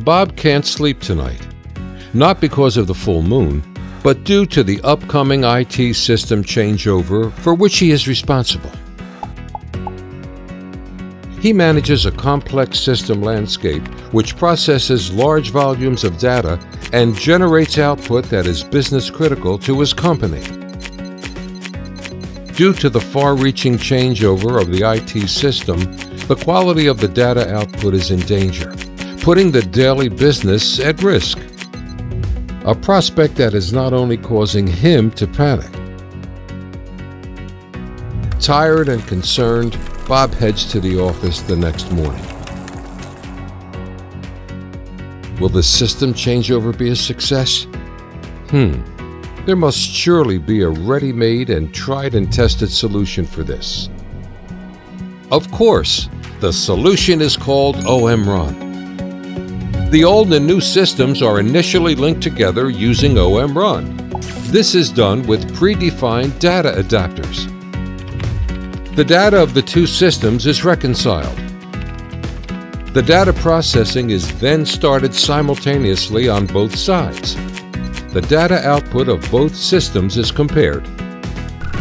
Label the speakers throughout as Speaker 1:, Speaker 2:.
Speaker 1: Bob can't sleep tonight. Not because of the full moon, but due to the upcoming IT system changeover for which he is responsible. He manages a complex system landscape which processes large volumes of data and generates output that is business critical to his company. Due to the far-reaching changeover of the IT system, the quality of the data output is in danger, putting the daily business at risk. A prospect that is not only causing him to panic. Tired and concerned, Bob heads to the office the next morning. Will the system changeover be a success? Hmm. There must surely be a ready-made and tried and tested solution for this. Of course, the solution is called OM-Run. The old and new systems are initially linked together using OM-Run. This is done with predefined data adapters. The data of the two systems is reconciled. The data processing is then started simultaneously on both sides. The data output of both systems is compared.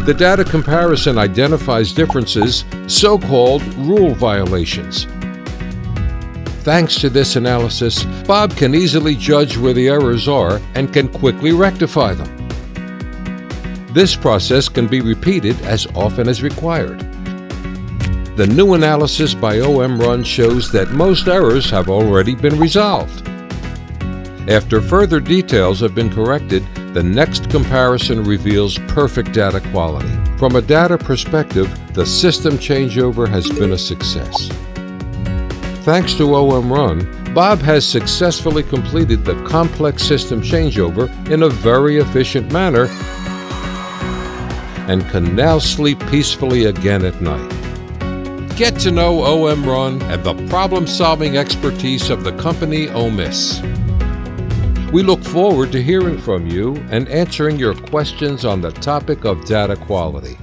Speaker 1: The data comparison identifies differences, so-called rule violations. Thanks to this analysis, Bob can easily judge where the errors are and can quickly rectify them. This process can be repeated as often as required. The new analysis by OM-Run shows that most errors have already been resolved. After further details have been corrected, the next comparison reveals perfect data quality. From a data perspective, the system changeover has been a success. Thanks to OM-Run, Bob has successfully completed the complex system changeover in a very efficient manner and can now sleep peacefully again at night. Get to know OM-Run and the problem-solving expertise of the company OMIS. We look forward to hearing from you and answering your questions on the topic of data quality.